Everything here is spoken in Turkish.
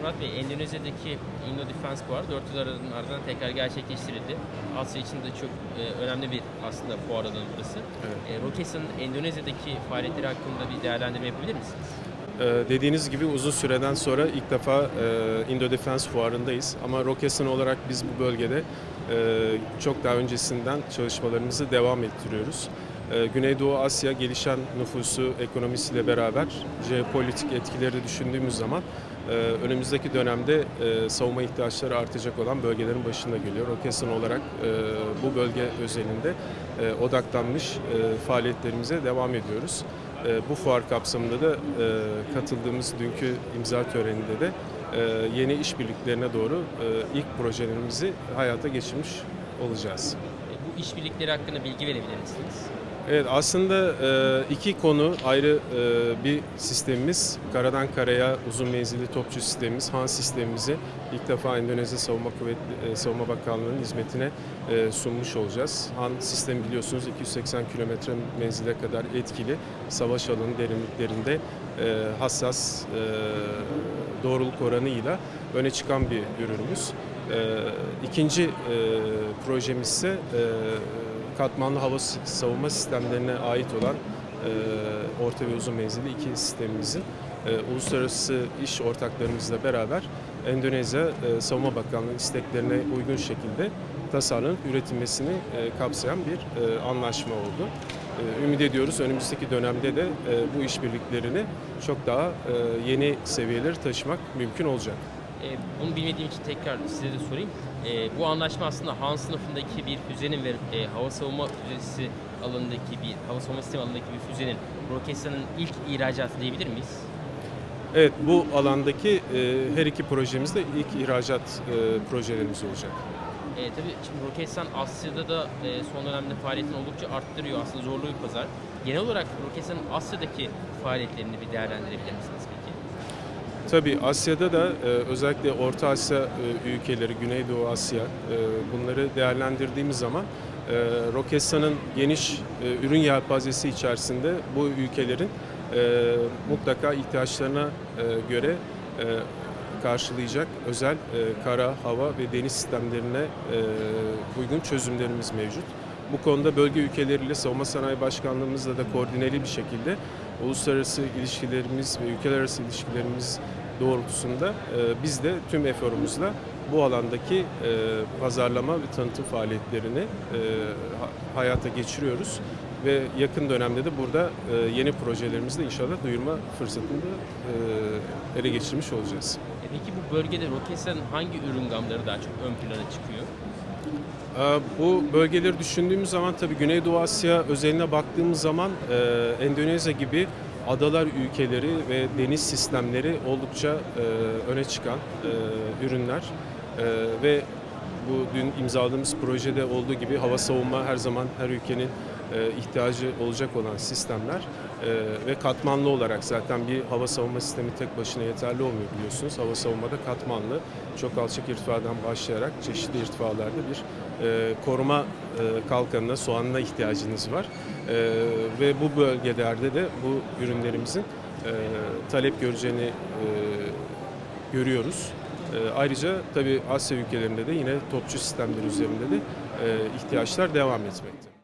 Murat Bey, Endonezya'daki Indo Defense Fuarı 4 yıl ardından tekrar gerçekleştirildi. Asya için de çok e, önemli bir aslında fuar alanı burası. Evet. E, Roketsan'ın Endonezya'daki faaliyetleri hakkında bir değerlendirme yapabilir misiniz? Ee, dediğiniz gibi uzun süreden sonra ilk defa e, Indo Defense Fuarı'ndayız. Ama Roketsan olarak biz bu bölgede e, çok daha öncesinden çalışmalarımızı devam ettiriyoruz. E, Güneydoğu Asya gelişen nüfusu, ekonomisiyle beraber jeopolitik etkileri düşündüğümüz zaman e, önümüzdeki dönemde e, savunma ihtiyaçları artacak olan bölgelerin başında geliyor. Roketsan olarak e, bu bölge özelinde odaklanmış faaliyetlerimize devam ediyoruz. Bu fuar kapsamında da katıldığımız dünkü imza töreninde de yeni işbirliklerine doğru ilk projelerimizi hayata geçirmiş olacağız. Bu işbirlikleri hakkında bilgi verebilir misiniz? Evet aslında e, iki konu ayrı e, bir sistemimiz. Karadan karaya uzun menzilli topçu sistemimiz, Han sistemimizi ilk defa Endonezya Savunma Kuvvetli e, Savunma Bakanlığı'nın hizmetine sunmuş olacağız. Han sistemi biliyorsunuz 280 kilometre menzile kadar etkili savaş alanı derinliklerinde hassas doğruluk oranıyla öne çıkan bir ürünümüz. İkinci projemiz ise katmanlı hava savunma sistemlerine ait olan e, orta ve uzun menzilli iki sistemimizin e, uluslararası iş ortaklarımızla beraber Endonezya e, Savunma Bakanlığı isteklerine uygun şekilde tasarlanıp üretilmesini e, kapsayan bir e, anlaşma oldu. E, ümit ediyoruz önümüzdeki dönemde de e, bu işbirliklerini çok daha e, yeni seviyelere taşımak mümkün olacak. E, bunu bilmediğim için tekrar size de sorayım. E, bu anlaşma aslında Han sınıfındaki bir füzenin ve e, hava savunma füzesi alanındaki bir hava savunma sistemi alanındaki bir füzenin Roketsan'ın ilk ihracatı diyebilir miyiz? Evet bu alandaki e, her iki projemiz de ilk ihracat e, projelerimiz olacak. E, tabii şimdi Roketsan Asya'da da e, son dönemde faaliyetini oldukça arttırıyor. Aslında zorlu bir pazar. Genel olarak Roketsan'ın Asya'daki faaliyetlerini bir değerlendirebilir misiniz? Tabii Asya'da da e, özellikle Orta Asya e, ülkeleri, Güneydoğu Asya e, bunları değerlendirdiğimiz zaman Roketsan'ın geniş ürün yelpazesi içerisinde bu ülkelerin mutlaka ihtiyaçlarına göre karşılayacak özel kara, hava ve deniz sistemlerine uygun çözümlerimiz mevcut. Bu konuda bölge ülkeleriyle Savunma Sanayi Başkanlığımızla da koordineli bir şekilde uluslararası ilişkilerimiz ve ülkeler arası ilişkilerimiz doğrultusunda e, biz de tüm eforumuzla bu alandaki e, pazarlama ve tanıtım faaliyetlerini e, ha- hayata geçiriyoruz ve yakın dönemde de burada yeni projelerimizde inşallah duyurma fırsatını da ele geçirmiş olacağız. Peki bu bölgede Roketsan'ın hangi ürün gamları daha çok ön plana çıkıyor? Bu bölgeleri düşündüğümüz zaman tabii Güneydoğu Asya özeline baktığımız zaman Endonezya gibi adalar ülkeleri ve deniz sistemleri oldukça e, öne çıkan e, ürünler E, ve bu dün imzaladığımız projede olduğu gibi hava savunma her zaman her ülkenin e, ihtiyacı olacak olan sistemler E, ve katmanlı olarak zaten bir hava savunma sistemi tek başına yeterli olmuyor biliyorsunuz. Hava savunmada katmanlı çok alçak irtifadan başlayarak çeşitli irtifalarda bir e, koruma e, kalkanına, soğanına ihtiyacınız var. E, ve bu bölgelerde de bu ürünlerimizin e, talep göreceğini e, görüyoruz. E, ayrıca tabii Asya ülkelerinde de yine topçu sistemleri üzerinde de e, ihtiyaçlar devam etmekte.